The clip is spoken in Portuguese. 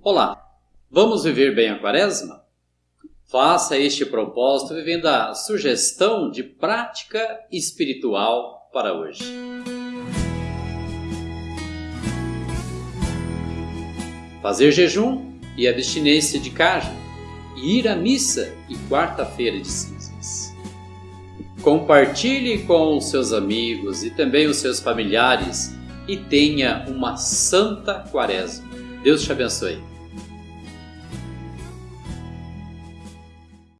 Olá, vamos viver bem a quaresma? Faça este propósito vivendo a sugestão de prática espiritual para hoje. Fazer jejum e abstinência de carne, e ir à missa e quarta-feira de cinzas. Compartilhe com os seus amigos e também os seus familiares e tenha uma santa quaresma. Deus te abençoe.